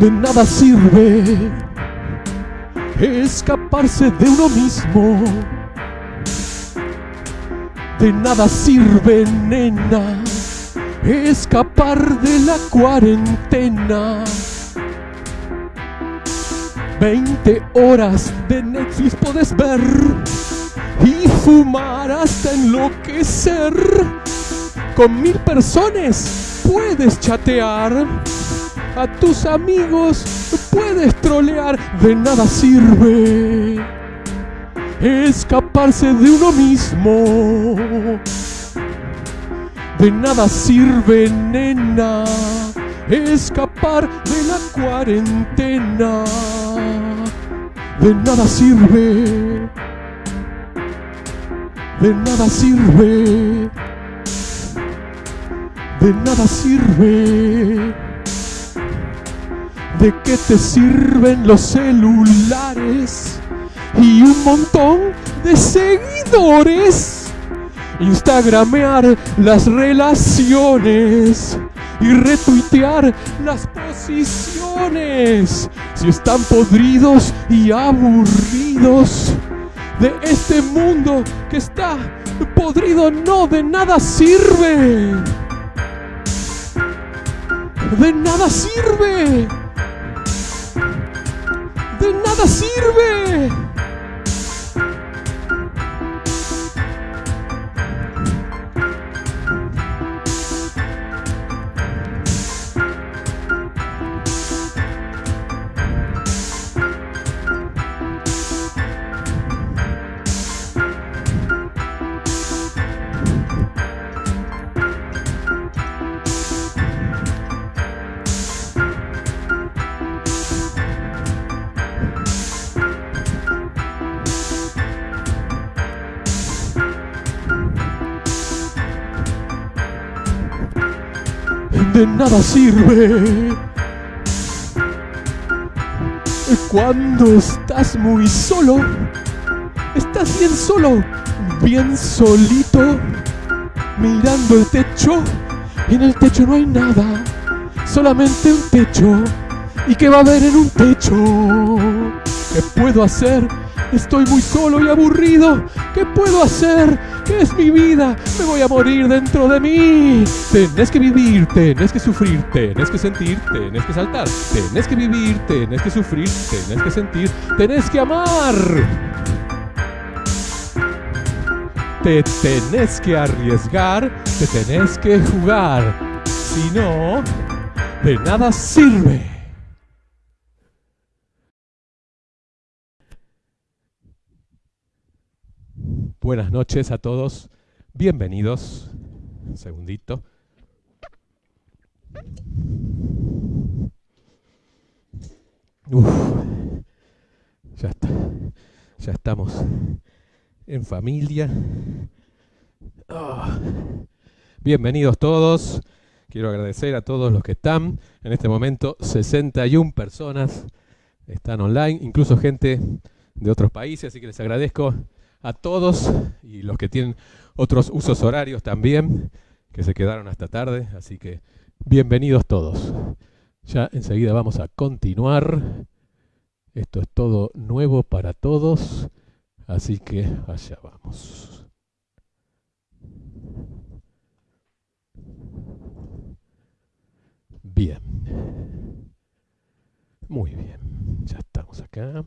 De nada sirve escaparse de uno mismo. De nada sirve, nena, escapar de la cuarentena. 20 horas de Netflix puedes ver y fumar hasta enloquecer. Con mil personas puedes chatear a tus amigos puedes trolear, de nada sirve escaparse de uno mismo. De nada sirve, nena, escapar de la cuarentena. De nada sirve. De nada sirve. De nada sirve. ¿De qué te sirven los celulares? Y un montón de seguidores. Instagramear las relaciones y retuitear las posiciones. Si están podridos y aburridos de este mundo que está podrido, no de nada sirve. De nada sirve nada sirve. De nada sirve. Cuando estás muy solo, estás bien solo, bien solito, mirando el techo. Y en el techo no hay nada, solamente un techo. ¿Y qué va a haber en un techo? ¿Qué puedo hacer? Estoy muy solo y aburrido. ¿Qué puedo hacer? ¿Qué es mi vida? Me voy a morir dentro de mí. Tenés que vivir, tenés que sufrir, tenés que sentir, tenés que saltar. Tenés que vivir, tenés que sufrir, tenés que sentir, tenés que amar. Te tenés que arriesgar, te tenés que jugar. Si no, de nada sirve. Buenas noches a todos. Bienvenidos. Un segundito. ya está. Ya estamos en familia. Ah. Bienvenidos todos. Quiero agradecer a todos los que están. En este momento 61 personas están online, incluso gente de otros países, así que les agradezco a todos y los que tienen otros usos horarios también, que se quedaron hasta tarde, así que bienvenidos todos. Ya enseguida vamos a continuar. Esto es todo nuevo para todos, así que allá vamos. Bien. Muy bien. Ya estamos acá.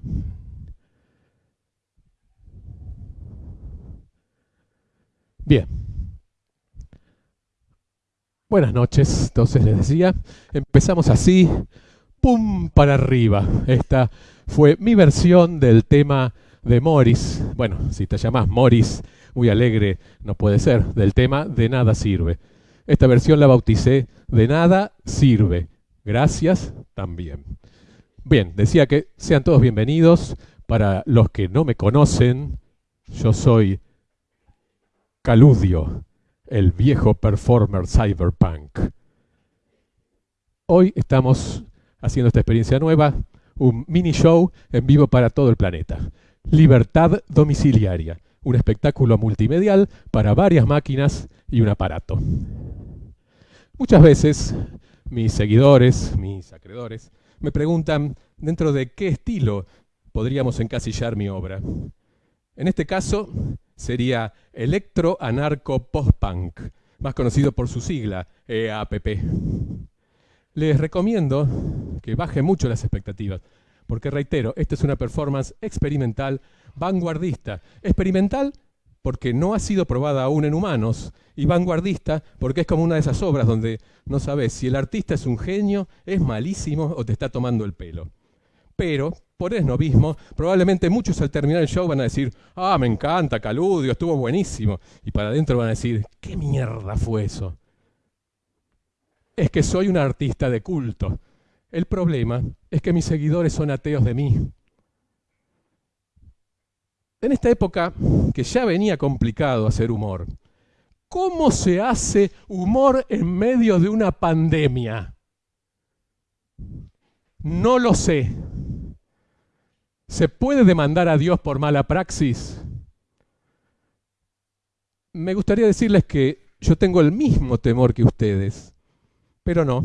Bien. Buenas noches, entonces les decía, empezamos así, pum para arriba. Esta fue mi versión del tema de Morris. Bueno, si te llamas Morris, muy alegre, no puede ser, del tema De nada sirve. Esta versión la bauticé De nada sirve. Gracias también. Bien, decía que sean todos bienvenidos. Para los que no me conocen, yo soy Caludio, el viejo performer cyberpunk. Hoy estamos haciendo esta experiencia nueva, un mini show en vivo para todo el planeta. Libertad domiciliaria, un espectáculo multimedial para varias máquinas y un aparato. Muchas veces mis seguidores, mis acreedores, me preguntan dentro de qué estilo podríamos encasillar mi obra. En este caso sería Electro Anarco Post-Punk, más conocido por su sigla, EAPP. Les recomiendo que bajen mucho las expectativas, porque reitero, esta es una performance experimental, vanguardista. Experimental porque no ha sido probada aún en humanos, y vanguardista porque es como una de esas obras donde no sabes si el artista es un genio, es malísimo o te está tomando el pelo. Pero, por esnovismo, probablemente muchos al terminar el show van a decir, ah, me encanta, Caludio, estuvo buenísimo. Y para adentro van a decir, ¿qué mierda fue eso? Es que soy un artista de culto. El problema es que mis seguidores son ateos de mí. En esta época, que ya venía complicado hacer humor, ¿cómo se hace humor en medio de una pandemia? No lo sé. ¿Se puede demandar a Dios por mala praxis? Me gustaría decirles que yo tengo el mismo temor que ustedes, pero no.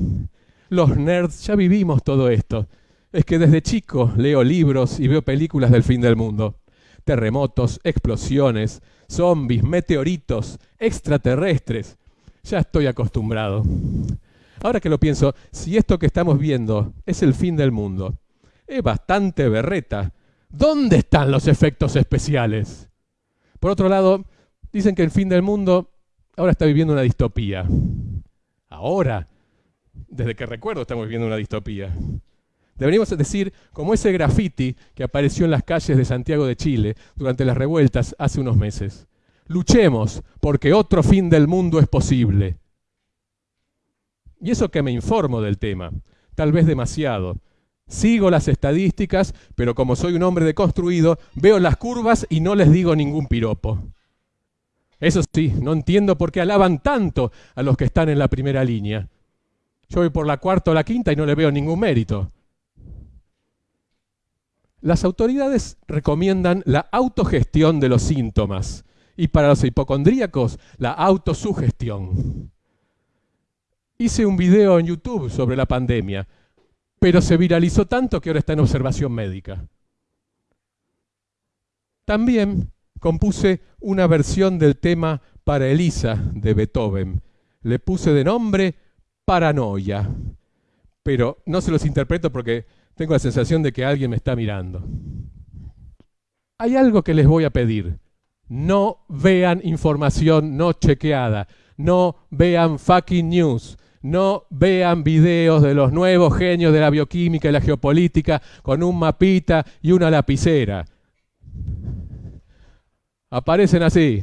Los nerds ya vivimos todo esto. Es que desde chico leo libros y veo películas del fin del mundo terremotos, explosiones, zombies, meteoritos, extraterrestres. Ya estoy acostumbrado. Ahora que lo pienso, si esto que estamos viendo es el fin del mundo, es bastante berreta. ¿Dónde están los efectos especiales? Por otro lado, dicen que el fin del mundo ahora está viviendo una distopía. Ahora, desde que recuerdo estamos viviendo una distopía. Deberíamos decir como ese graffiti que apareció en las calles de Santiago de Chile durante las revueltas hace unos meses. Luchemos porque otro fin del mundo es posible. Y eso que me informo del tema, tal vez demasiado. Sigo las estadísticas, pero como soy un hombre deconstruido, veo las curvas y no les digo ningún piropo. Eso sí, no entiendo por qué alaban tanto a los que están en la primera línea. Yo voy por la cuarta o la quinta y no le veo ningún mérito. Las autoridades recomiendan la autogestión de los síntomas y para los hipocondríacos la autosugestión. Hice un video en YouTube sobre la pandemia, pero se viralizó tanto que ahora está en observación médica. También compuse una versión del tema para Elisa de Beethoven. Le puse de nombre Paranoia, pero no se los interpreto porque tengo la sensación de que alguien me está mirando. Hay algo que les voy a pedir. No vean información no chequeada. No vean fucking news. No vean videos de los nuevos genios de la bioquímica y la geopolítica con un mapita y una lapicera. Aparecen así.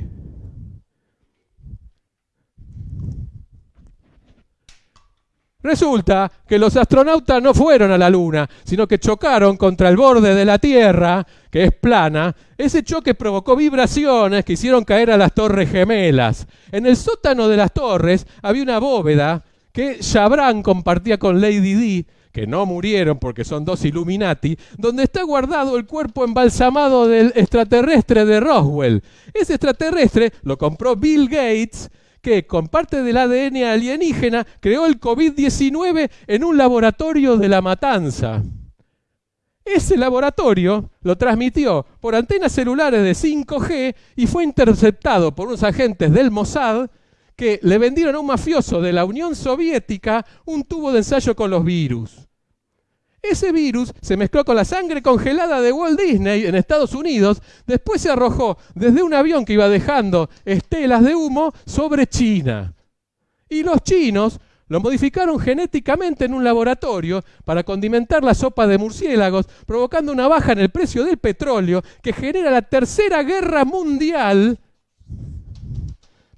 Resulta que los astronautas no fueron a la Luna, sino que chocaron contra el borde de la Tierra, que es plana. Ese choque provocó vibraciones que hicieron caer a las torres gemelas. En el sótano de las torres había una bóveda que Chabran compartía con Lady Di, que no murieron porque son dos Illuminati, donde está guardado el cuerpo embalsamado del extraterrestre de Roswell. Ese extraterrestre lo compró Bill Gates que con parte del ADN alienígena creó el COVID-19 en un laboratorio de la matanza. Ese laboratorio lo transmitió por antenas celulares de 5G y fue interceptado por unos agentes del Mossad que le vendieron a un mafioso de la Unión Soviética un tubo de ensayo con los virus. Ese virus se mezcló con la sangre congelada de Walt Disney en Estados Unidos, después se arrojó desde un avión que iba dejando estelas de humo sobre China. Y los chinos lo modificaron genéticamente en un laboratorio para condimentar la sopa de murciélagos, provocando una baja en el precio del petróleo que genera la tercera guerra mundial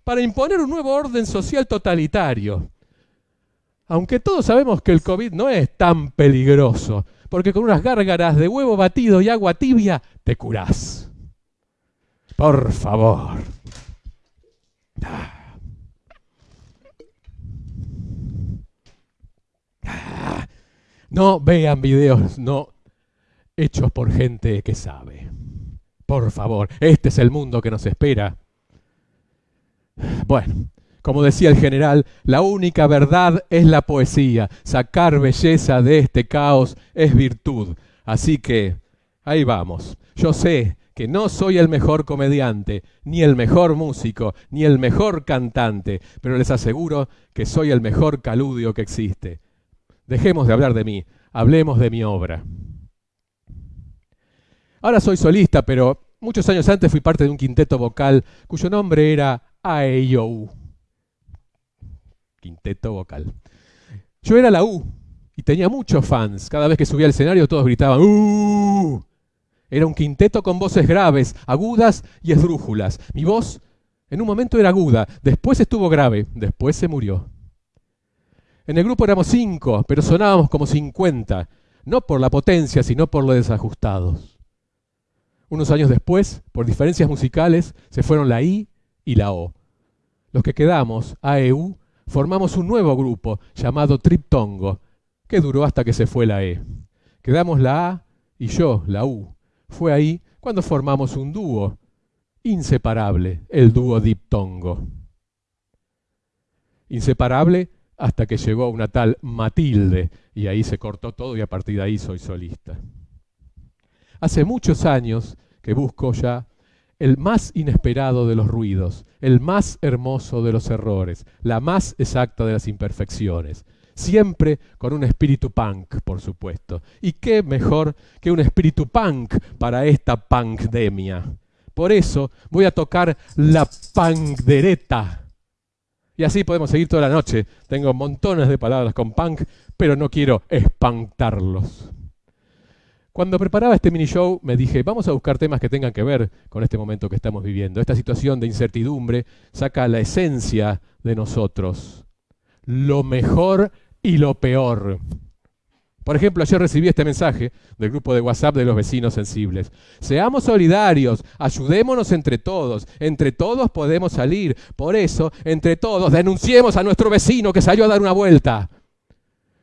para imponer un nuevo orden social totalitario. Aunque todos sabemos que el COVID no es tan peligroso, porque con unas gárgaras de huevo batido y agua tibia te curás. Por favor. No vean videos no hechos por gente que sabe. Por favor, este es el mundo que nos espera. Bueno, como decía el general, la única verdad es la poesía. Sacar belleza de este caos es virtud. Así que, ahí vamos. Yo sé que no soy el mejor comediante, ni el mejor músico, ni el mejor cantante, pero les aseguro que soy el mejor caludio que existe. Dejemos de hablar de mí, hablemos de mi obra. Ahora soy solista, pero muchos años antes fui parte de un quinteto vocal cuyo nombre era AEIOU. Quinteto vocal. Yo era la U y tenía muchos fans. Cada vez que subía al escenario todos gritaban ¡Uh! Era un quinteto con voces graves, agudas y esdrújulas. Mi voz en un momento era aguda, después estuvo grave, después se murió. En el grupo éramos cinco, pero sonábamos como cincuenta, no por la potencia, sino por lo desajustados. Unos años después, por diferencias musicales, se fueron la I y la O. Los que quedamos, AEU, formamos un nuevo grupo llamado Triptongo, que duró hasta que se fue la E. Quedamos la A y yo, la U. Fue ahí cuando formamos un dúo inseparable, el dúo Diptongo. Inseparable hasta que llegó una tal Matilde y ahí se cortó todo y a partir de ahí soy solista. Hace muchos años que busco ya el más inesperado de los ruidos, el más hermoso de los errores, la más exacta de las imperfecciones. Siempre con un espíritu punk, por supuesto. ¿Y qué mejor que un espíritu punk para esta punkdemia? Por eso voy a tocar la punkdereta. Y así podemos seguir toda la noche. Tengo montones de palabras con punk, pero no quiero espantarlos. Cuando preparaba este mini show me dije, vamos a buscar temas que tengan que ver con este momento que estamos viviendo. Esta situación de incertidumbre saca la esencia de nosotros, lo mejor y lo peor. Por ejemplo, ayer recibí este mensaje del grupo de WhatsApp de los vecinos sensibles. Seamos solidarios, ayudémonos entre todos, entre todos podemos salir. Por eso, entre todos, denunciemos a nuestro vecino que salió a dar una vuelta.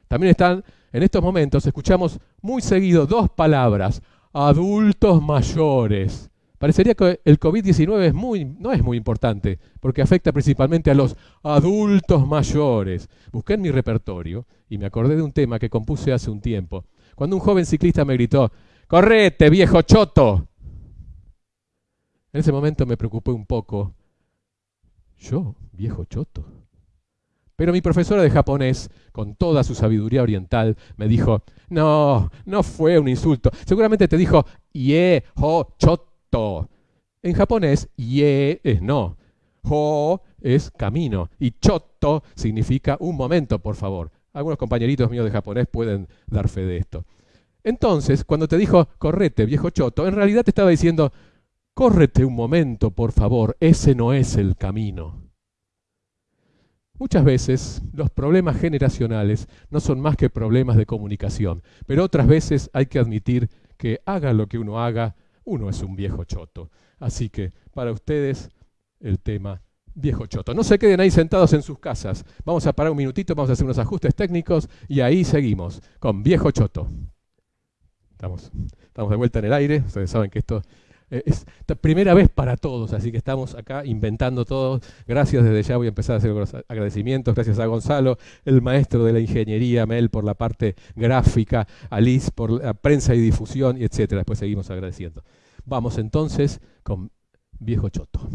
También están en estos momentos escuchamos muy seguido dos palabras, adultos mayores. Parecería que el COVID-19 es muy, no es muy importante, porque afecta principalmente a los adultos mayores. Busqué en mi repertorio y me acordé de un tema que compuse hace un tiempo, cuando un joven ciclista me gritó, ¡Correte, viejo choto! En ese momento me preocupé un poco. ¿Yo, viejo choto? Pero mi profesora de japonés, con toda su sabiduría oriental, me dijo, no, no fue un insulto. Seguramente te dijo, ye, ho, choto. En japonés, ye es no. Ho es camino. Y choto significa un momento, por favor. Algunos compañeritos míos de japonés pueden dar fe de esto. Entonces, cuando te dijo, correte, viejo choto, en realidad te estaba diciendo, córrete un momento, por favor, ese no es el camino. Muchas veces los problemas generacionales no son más que problemas de comunicación, pero otras veces hay que admitir que haga lo que uno haga, uno es un viejo choto. Así que para ustedes el tema viejo choto. No se queden ahí sentados en sus casas. Vamos a parar un minutito, vamos a hacer unos ajustes técnicos y ahí seguimos con viejo choto. Estamos, estamos de vuelta en el aire. Ustedes saben que esto eh, es primera vez para todos, así que estamos acá inventando todo. Gracias desde ya, voy a empezar a hacer los agradecimientos. Gracias a Gonzalo, el maestro de la ingeniería, Mel por la parte gráfica, Alice por la prensa y difusión, y etcétera. Después seguimos agradeciendo. Vamos entonces con Viejo Choto.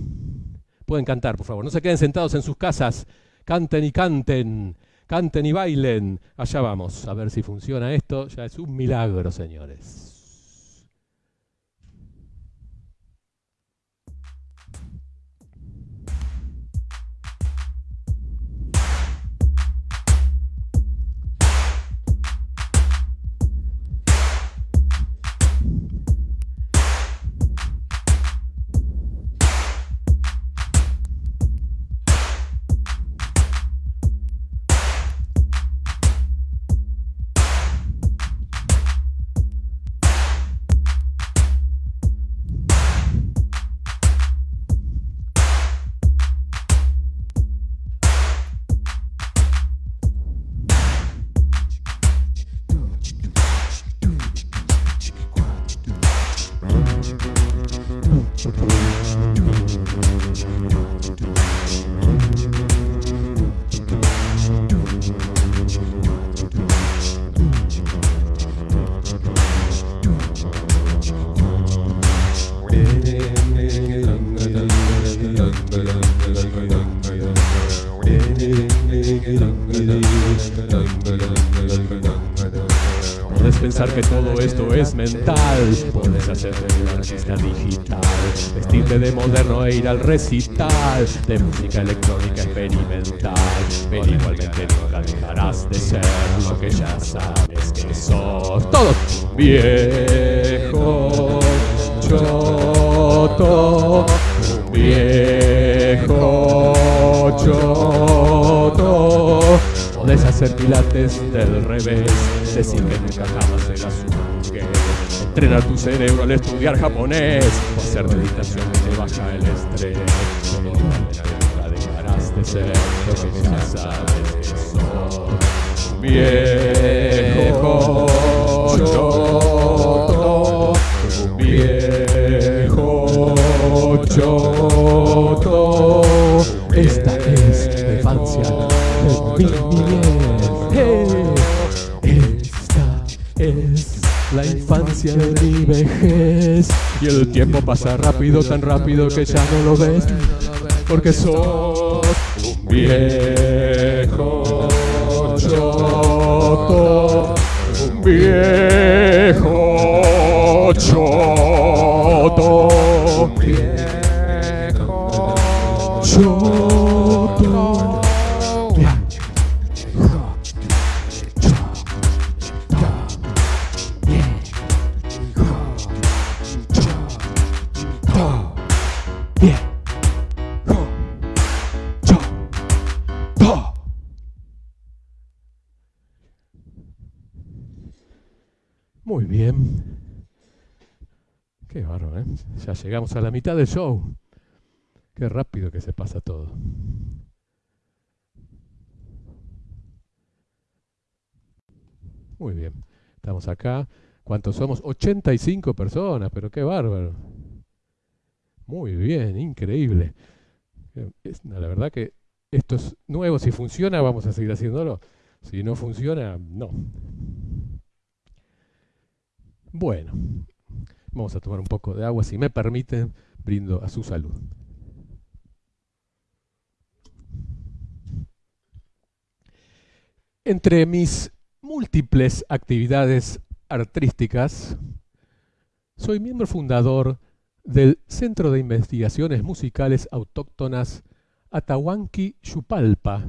Pueden cantar, por favor. No se queden sentados en sus casas. Canten y canten. Canten y bailen. Allá vamos. A ver si funciona esto. Ya es un milagro, señores. Mental, puedes hacerte un artista digital, vestirte de moderno e ir al recital de música electrónica experimental, pero igualmente nunca dejarás de ser lo que ya sabes que sos. Todos viejo choto, viejo choto. Podés hacer pilates del revés, decir que nunca jamás serás un mujer. Entrenar tu cerebro al estudiar japonés, o hacer meditación que te baja el estrés. Igualmente nunca dejarás de ser lo que ya sabes que. Viejo choto, viejo choto. Esta es la infancia de Y el tiempo pasa rápido, tan rápido que ya no lo ves. Porque sos un viejo choto. Un viejo choto. Muy bien. Qué bárbaro, ¿eh? Ya llegamos a la mitad del show. Qué rápido que se pasa todo. Muy bien. Estamos acá. ¿Cuántos somos? 85 personas, pero qué bárbaro. Muy bien, increíble. Eh, es- la verdad que esto es nuevo. Si funciona, vamos a seguir haciéndolo. Si no funciona, no. Bueno, vamos a tomar un poco de agua. Si me permiten, brindo a su salud. Entre mis múltiples actividades artísticas, soy miembro fundador del Centro de Investigaciones Musicales Autóctonas Atahuanqui Xupalpa,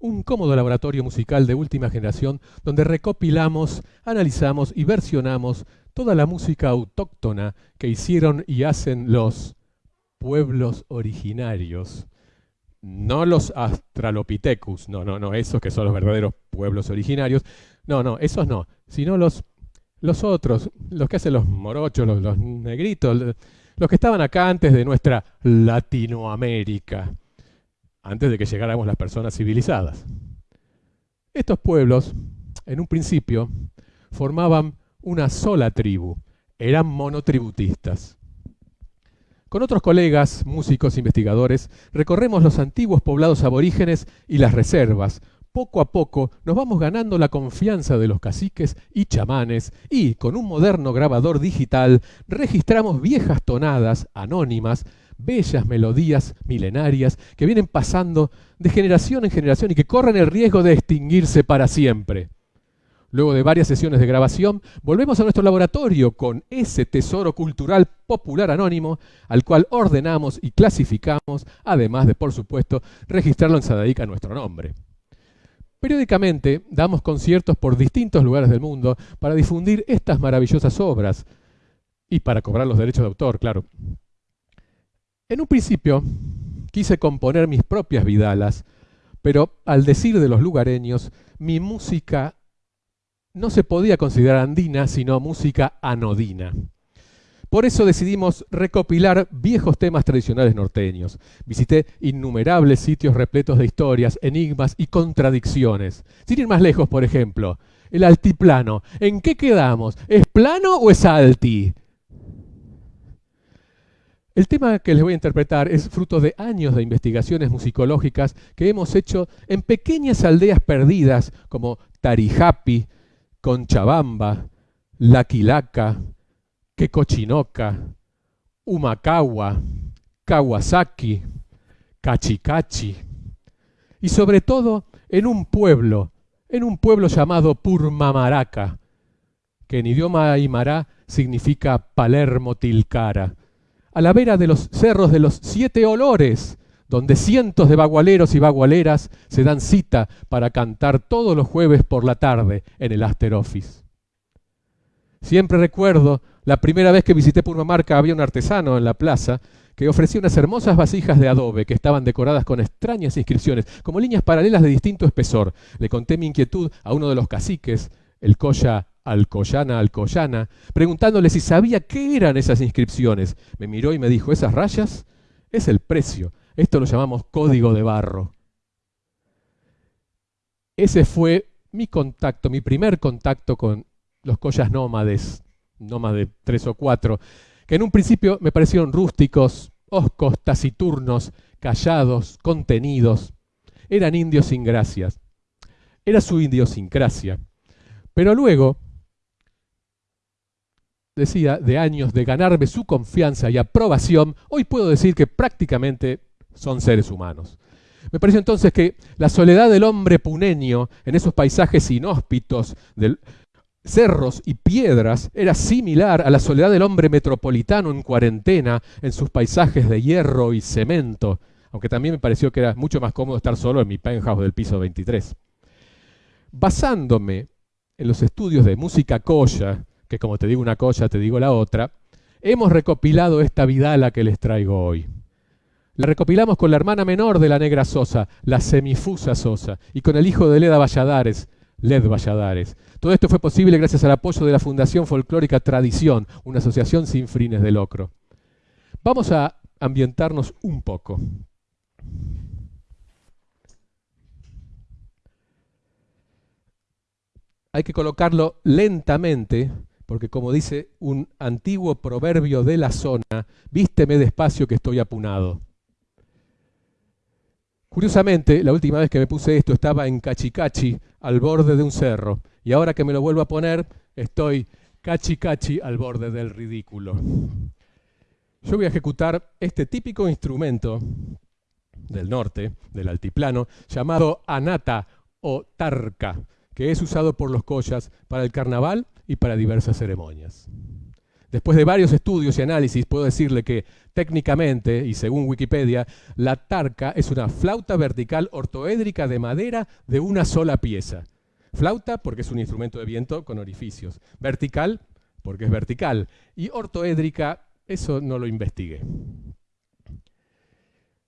un cómodo laboratorio musical de última generación donde recopilamos, analizamos y versionamos toda la música autóctona que hicieron y hacen los pueblos originarios. No los Australopithecus, no, no, no, esos que son los verdaderos pueblos originarios. No, no, esos no, sino los, los otros, los que hacen los morochos, los, los negritos, los que estaban acá antes de nuestra Latinoamérica, antes de que llegáramos las personas civilizadas. Estos pueblos, en un principio, formaban una sola tribu, eran monotributistas. Con otros colegas, músicos, investigadores, recorremos los antiguos poblados aborígenes y las reservas. Poco a poco nos vamos ganando la confianza de los caciques y chamanes y, con un moderno grabador digital, registramos viejas tonadas anónimas, bellas melodías milenarias que vienen pasando de generación en generación y que corren el riesgo de extinguirse para siempre. Luego de varias sesiones de grabación, volvemos a nuestro laboratorio con ese tesoro cultural popular anónimo al cual ordenamos y clasificamos, además de, por supuesto, registrarlo en Sadaic a nuestro nombre. Periódicamente damos conciertos por distintos lugares del mundo para difundir estas maravillosas obras y para cobrar los derechos de autor, claro. En un principio quise componer mis propias vidalas, pero al decir de los lugareños, mi música no se podía considerar andina, sino música anodina. Por eso decidimos recopilar viejos temas tradicionales norteños. Visité innumerables sitios repletos de historias, enigmas y contradicciones. Sin ir más lejos, por ejemplo, el altiplano. ¿En qué quedamos? ¿Es plano o es alti? El tema que les voy a interpretar es fruto de años de investigaciones musicológicas que hemos hecho en pequeñas aldeas perdidas como Tarijapi, Conchabamba, Laquilaca, Quecochinoca, Humacagua, Kawasaki, Cachicachi. Y sobre todo en un pueblo, en un pueblo llamado Purmamaraca, que en idioma aymara significa Palermo Tilcara, a la vera de los cerros de los siete olores, donde cientos de bagualeros y bagualeras se dan cita para cantar todos los jueves por la tarde en el After Office. Siempre recuerdo la primera vez que visité Purmamarca había un artesano en la plaza que ofrecía unas hermosas vasijas de adobe que estaban decoradas con extrañas inscripciones, como líneas paralelas de distinto espesor. Le conté mi inquietud a uno de los caciques, el Coya Alcoyana Alcoyana, preguntándole si sabía qué eran esas inscripciones. Me miró y me dijo, esas rayas es el precio. Esto lo llamamos código de barro. Ese fue mi contacto, mi primer contacto con los collas nómades, nómades de tres o cuatro, que en un principio me parecieron rústicos, oscos, taciturnos, callados, contenidos. Eran indios sin gracias. Era su idiosincrasia. Pero luego, decía, de años de ganarme su confianza y aprobación, hoy puedo decir que prácticamente son seres humanos. Me pareció entonces que la soledad del hombre puneño en esos paisajes inhóspitos del, cerros y piedras era similar a la soledad del hombre metropolitano en cuarentena en sus paisajes de hierro y cemento, aunque también me pareció que era mucho más cómodo estar solo en mi penthouse del piso 23. Basándome en los estudios de música colla, que como te digo una colla, te digo la otra, hemos recopilado esta vidala que les traigo hoy. La recopilamos con la hermana menor de la negra Sosa, la semifusa Sosa, y con el hijo de Leda Valladares, Led Valladares. Todo esto fue posible gracias al apoyo de la Fundación Folclórica Tradición, una asociación sin fines de lucro. Vamos a ambientarnos un poco. Hay que colocarlo lentamente, porque como dice un antiguo proverbio de la zona, vísteme despacio que estoy apunado. Curiosamente, la última vez que me puse esto estaba en Cachicachi, al borde de un cerro, y ahora que me lo vuelvo a poner, estoy cachi al borde del ridículo. Yo voy a ejecutar este típico instrumento del norte, del altiplano, llamado anata o tarca, que es usado por los collas para el carnaval y para diversas ceremonias. Después de varios estudios y análisis, puedo decirle que técnicamente, y según Wikipedia, la tarca es una flauta vertical ortoédrica de madera de una sola pieza. Flauta porque es un instrumento de viento con orificios. Vertical porque es vertical. Y ortoédrica, eso no lo investigué.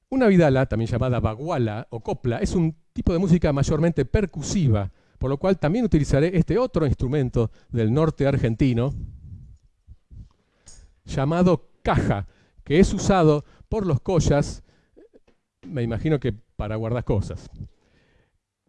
Una vidala, también llamada baguala o copla, es un tipo de música mayormente percusiva, por lo cual también utilizaré este otro instrumento del norte argentino, llamado caja, que es usado por los collas, me imagino que para guardar cosas.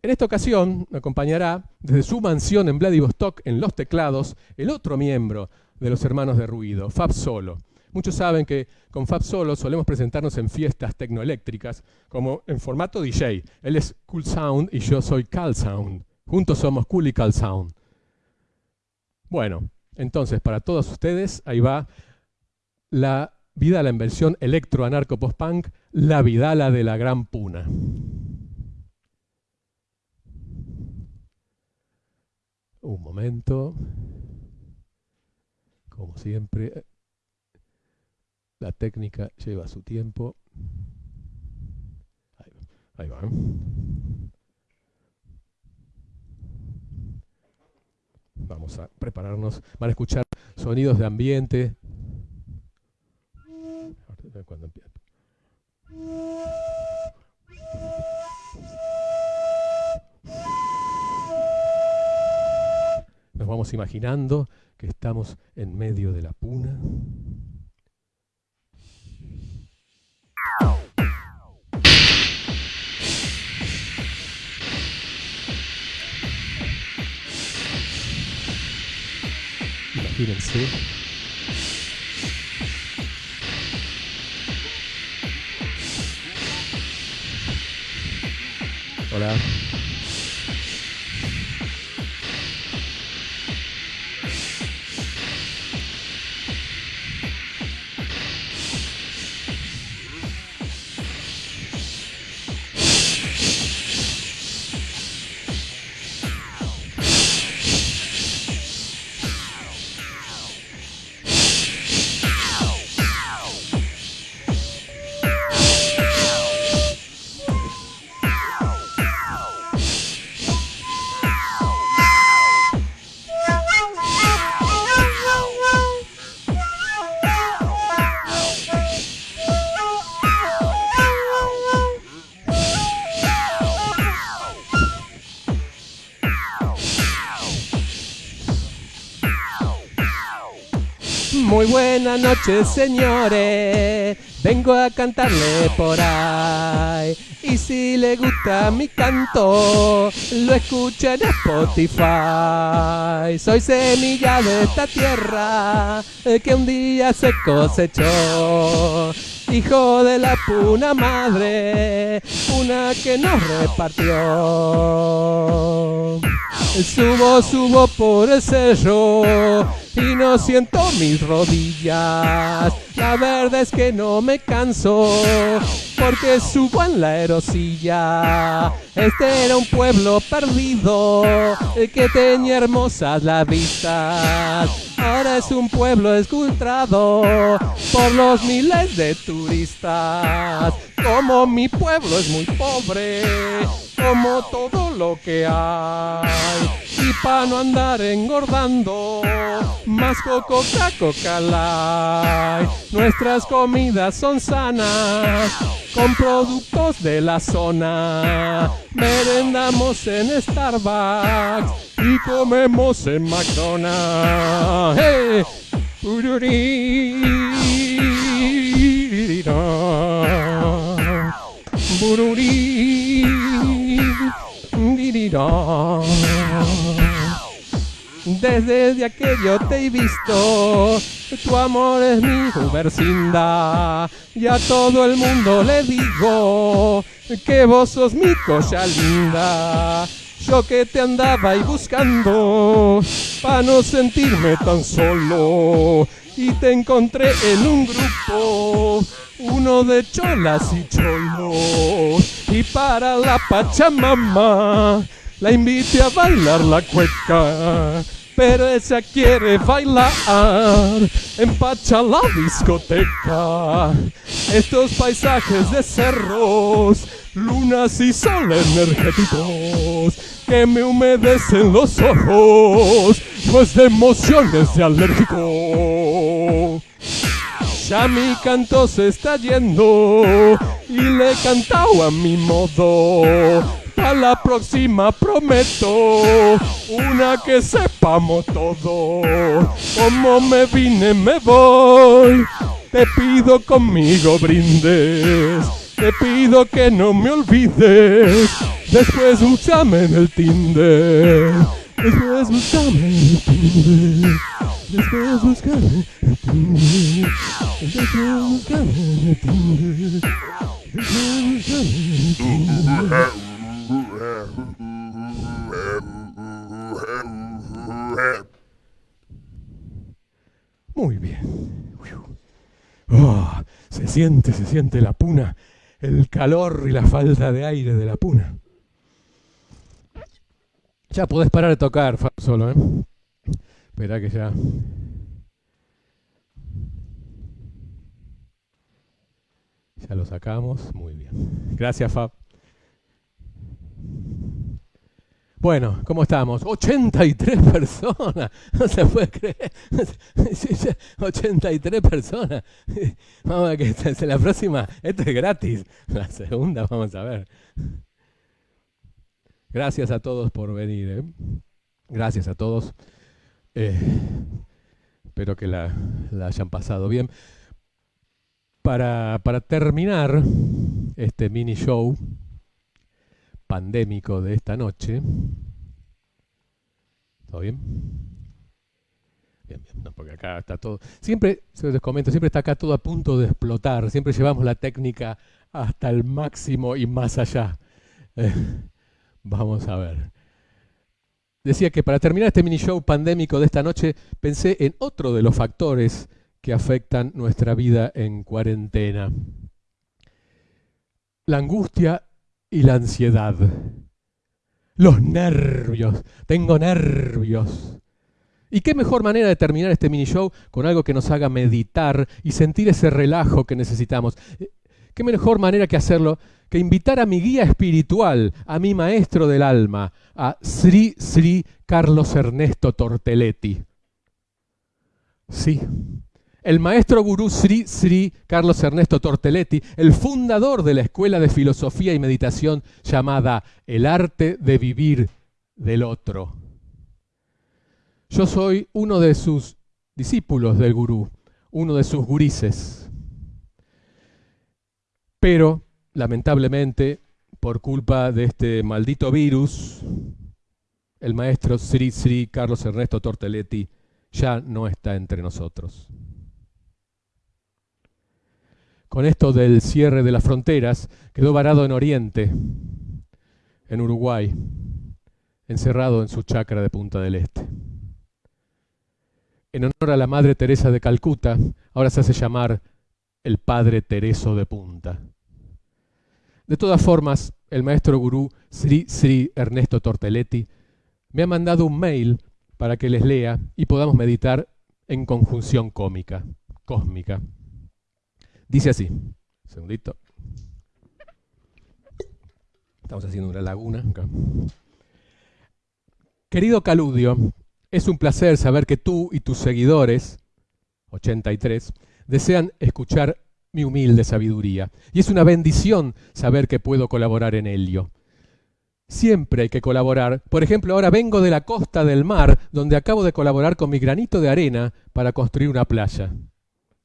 En esta ocasión me acompañará desde su mansión en Vladivostok, en los teclados, el otro miembro de los Hermanos de Ruido, Fab Solo. Muchos saben que con Fab Solo solemos presentarnos en fiestas tecnoeléctricas, como en formato DJ. Él es Cool Sound y yo soy Cal Sound. Juntos somos Cool y Cal Sound. Bueno, entonces para todos ustedes, ahí va la Vidala en versión electro-anarco post-punk, la Vidala de la Gran Puna. Un momento. Como siempre, la técnica lleva su tiempo. Ahí va. Vamos a prepararnos. Van a escuchar sonidos de ambiente, empieza. Nos vamos imaginando que estamos en medio de la puna. temporada. Buenas noches, señores. Vengo a cantarle por ahí. Y si le gusta mi canto, lo escucha en Spotify. Soy semilla de esta tierra eh, que un día se cosechó. Hijo de la puna madre, una que nos repartió. Subo, subo por el cerro y no siento mis rodillas. La verdad es que no me canso porque subo en la erosilla. Este era un pueblo perdido que tenía hermosas las vistas. Ahora es un pueblo escultrado por los miles de turistas. Como mi pueblo es muy pobre, como todo lo que hay. Y para no andar engordando, más coco coca. Nuestras comidas son sanas, con productos de la zona. Merendamos en Starbucks y comemos en McDonald's. ¡Hey! Bururí, Desde aquello te he visto, tu amor es mi vecindad. Y a todo el mundo le digo que vos sos mi cosa linda. Yo que te andaba ahí buscando, para no sentirme tan solo. Y te encontré en un grupo uno de cholas y cholos. Y para la Pachamama la invité a bailar la cueca. Pero ella quiere bailar en Pacha la discoteca. Estos paisajes de cerros, lunas y sol energéticos que me humedecen los ojos, pues de emociones de alérgico. Ya mi canto se está yendo y le he cantado a mi modo. A la próxima prometo una que sepamos todo. Como me vine me voy. Te pido conmigo brindes. Te pido que no me olvides. Después búscame en el Tinder. Después búscame en el Tinder. Muy bien. Oh, se siente, se siente la puna, el calor y la falta de aire de la puna. Ya podés parar de tocar, solo, ¿eh? Espera que ya... Ya lo sacamos, muy bien. Gracias, Fab. Bueno, ¿cómo estamos? 83 personas, no se puede creer. 83 personas. Vamos a ver que la próxima, esto es gratis. La segunda vamos a ver. Gracias a todos por venir. ¿eh? Gracias a todos. Eh, espero que la, hayan pasado bien. Para, terminar este mini show, pandémico de esta noche. ¿Todo bien? Bien, bien, porque acá está todo. Siempre, se les comento, siempre está acá todo a punto de explotar. Siempre llevamos la técnica hasta el máximo y más allá. Eh, Vamos a ver. Decía que para terminar este mini show pandémico de esta noche, pensé en otro de los factores que afectan nuestra vida en cuarentena. La angustia y la ansiedad. Los nervios. Tengo nervios. ¿Y qué mejor manera de terminar este mini show con algo que nos haga meditar y sentir ese relajo que necesitamos? ¿Qué mejor manera que hacerlo que invitar a mi guía espiritual, a mi maestro del alma, a Sri Sri Carlos Ernesto Torteletti? Sí, el maestro gurú Sri Sri Carlos Ernesto Torteletti, el fundador de la escuela de filosofía y meditación llamada El arte de vivir del otro. Yo soy uno de sus discípulos del gurú, uno de sus gurises. Pero, lamentablemente, por culpa de este maldito virus, el maestro Sri Sri Carlos Ernesto Torteletti ya no está entre nosotros. Con esto del cierre de las fronteras, quedó varado en Oriente, en Uruguay, encerrado en su chacra de Punta del Este. En honor a la Madre Teresa de Calcuta, ahora se hace llamar el Padre Tereso de Punta. De todas formas, el maestro gurú Sri Sri Ernesto Torteletti me ha mandado un mail para que les lea y podamos meditar en conjunción cómica, cósmica. Dice así, segundito. Estamos haciendo una laguna acá. Querido Caludio, es un placer saber que tú y tus seguidores, 83, desean escuchar mi humilde sabiduría. Y es una bendición saber que puedo colaborar en ello. Siempre hay que colaborar. Por ejemplo, ahora vengo de la costa del mar, donde acabo de colaborar con mi granito de arena para construir una playa.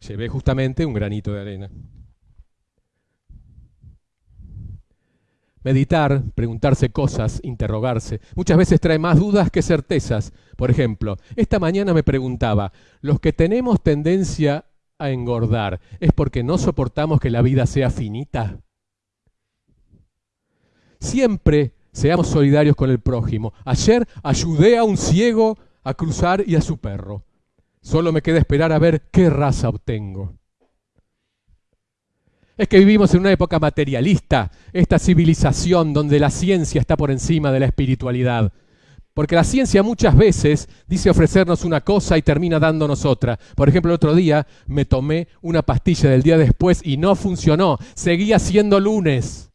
Llevé justamente un granito de arena. Meditar, preguntarse cosas, interrogarse, muchas veces trae más dudas que certezas. Por ejemplo, esta mañana me preguntaba, ¿los que tenemos tendencia a engordar es porque no soportamos que la vida sea finita? Siempre seamos solidarios con el prójimo. Ayer ayudé a un ciego a cruzar y a su perro. Solo me queda esperar a ver qué raza obtengo. Es que vivimos en una época materialista, esta civilización donde la ciencia está por encima de la espiritualidad. Porque la ciencia muchas veces dice ofrecernos una cosa y termina dándonos otra. Por ejemplo, el otro día me tomé una pastilla del día después y no funcionó. Seguía siendo lunes.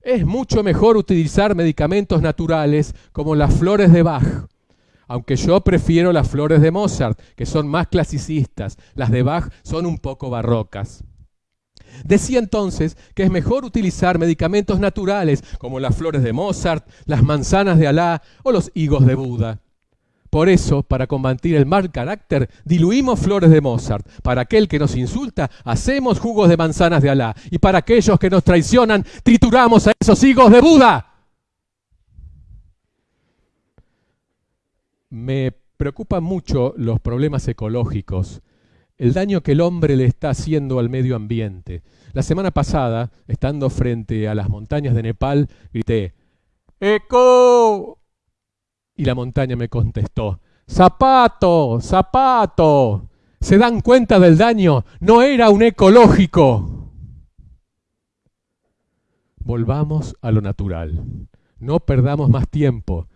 Es mucho mejor utilizar medicamentos naturales como las flores de Bach aunque yo prefiero las flores de Mozart, que son más clasicistas, las de Bach son un poco barrocas. Decía entonces que es mejor utilizar medicamentos naturales como las flores de Mozart, las manzanas de Alá o los higos de Buda. Por eso, para combatir el mal carácter, diluimos flores de Mozart. Para aquel que nos insulta, hacemos jugos de manzanas de Alá. Y para aquellos que nos traicionan, trituramos a esos higos de Buda. Me preocupan mucho los problemas ecológicos, el daño que el hombre le está haciendo al medio ambiente. La semana pasada, estando frente a las montañas de Nepal, grité, ¡Eco! Y la montaña me contestó, ¡Zapato! ¡Zapato! ¿Se dan cuenta del daño? No era un ecológico. Volvamos a lo natural. No perdamos más tiempo.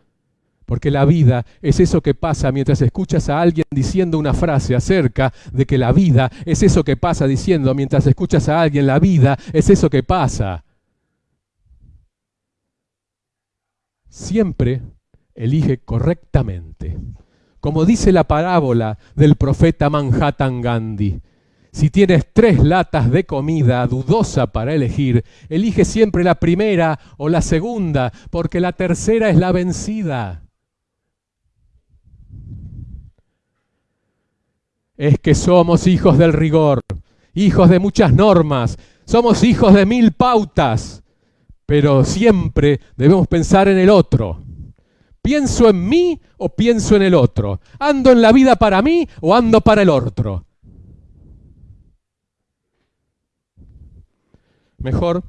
Porque la vida es eso que pasa mientras escuchas a alguien diciendo una frase acerca de que la vida es eso que pasa diciendo mientras escuchas a alguien la vida es eso que pasa. Siempre elige correctamente. Como dice la parábola del profeta Manhattan Gandhi, si tienes tres latas de comida dudosa para elegir, elige siempre la primera o la segunda, porque la tercera es la vencida. Es que somos hijos del rigor, hijos de muchas normas, somos hijos de mil pautas, pero siempre debemos pensar en el otro. ¿Pienso en mí o pienso en el otro? ¿Ando en la vida para mí o ando para el otro? Mejor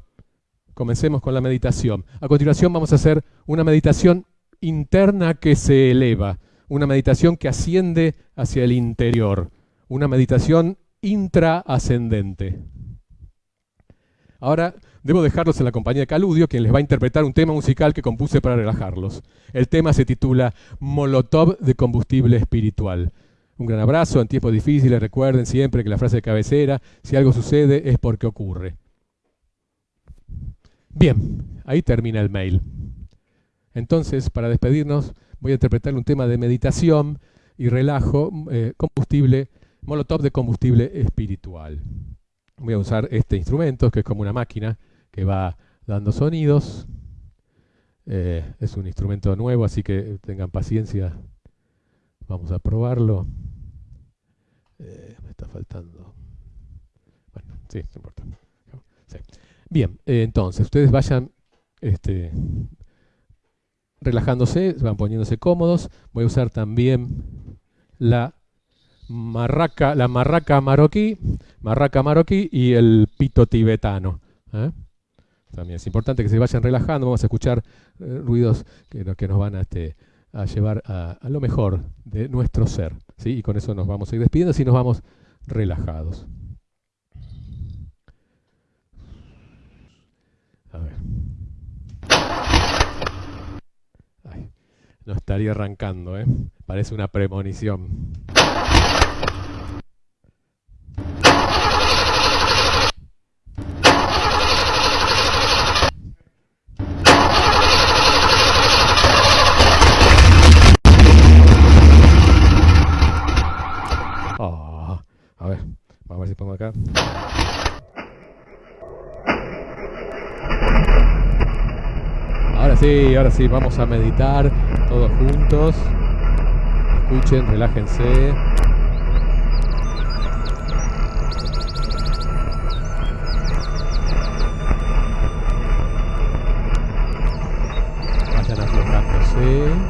comencemos con la meditación. A continuación vamos a hacer una meditación interna que se eleva, una meditación que asciende hacia el interior, una meditación intraascendente. Ahora debo dejarlos en la compañía de Caludio, quien les va a interpretar un tema musical que compuse para relajarlos. El tema se titula Molotov de combustible espiritual. Un gran abrazo en tiempos difíciles. Recuerden siempre que la frase de cabecera, si algo sucede es porque ocurre. Bien, ahí termina el mail. Entonces, para despedirnos, voy a interpretarle un tema de meditación y relajo, eh, combustible, molotov de combustible espiritual. Voy a usar este instrumento, que es como una máquina que va dando sonidos. Eh, es un instrumento nuevo, así que tengan paciencia. Vamos a probarlo. Eh, me está faltando. Bueno, sí, no importa. Bien, eh, entonces, ustedes vayan este, relajándose, van poniéndose cómodos. Voy a usar también la marraca, la marraca marroquí, marraca marroquí y el pito tibetano. ¿eh? También es importante que se vayan relajando, vamos a escuchar eh, ruidos que, que, nos van a, este, a llevar a, a, lo mejor de nuestro ser. ¿sí? Y con eso nos vamos a ir despidiendo, así nos vamos relajados. A ver. No estaría arrancando, ¿eh? Parece una premonición. Acá. Ahora sí, ahora sí, vamos a meditar todos juntos. Escuchen, relájense. Vayan aflojándose.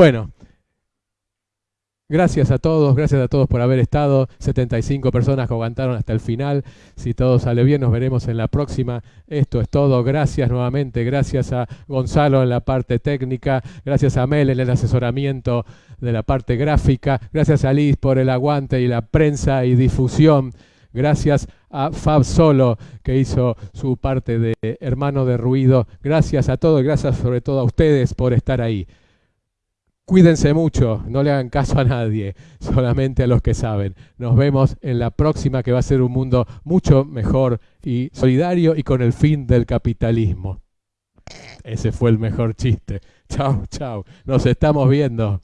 Bueno, gracias a todos, gracias a todos por haber estado. 75 personas que aguantaron hasta el final. Si todo sale bien, nos veremos en la próxima. Esto es todo. Gracias nuevamente. Gracias a Gonzalo en la parte técnica. Gracias a Mel en el asesoramiento de la parte gráfica. Gracias a Liz por el aguante y la prensa y difusión. Gracias a Fab Solo, que hizo su parte de hermano de ruido. Gracias a todos, gracias sobre todo a ustedes por estar ahí. Cuídense mucho, no le hagan caso a nadie, solamente a los que saben. Nos vemos en la próxima que va a ser un mundo mucho mejor y solidario y con el fin del capitalismo. Ese fue el mejor chiste. Chao, chao. Nos estamos viendo.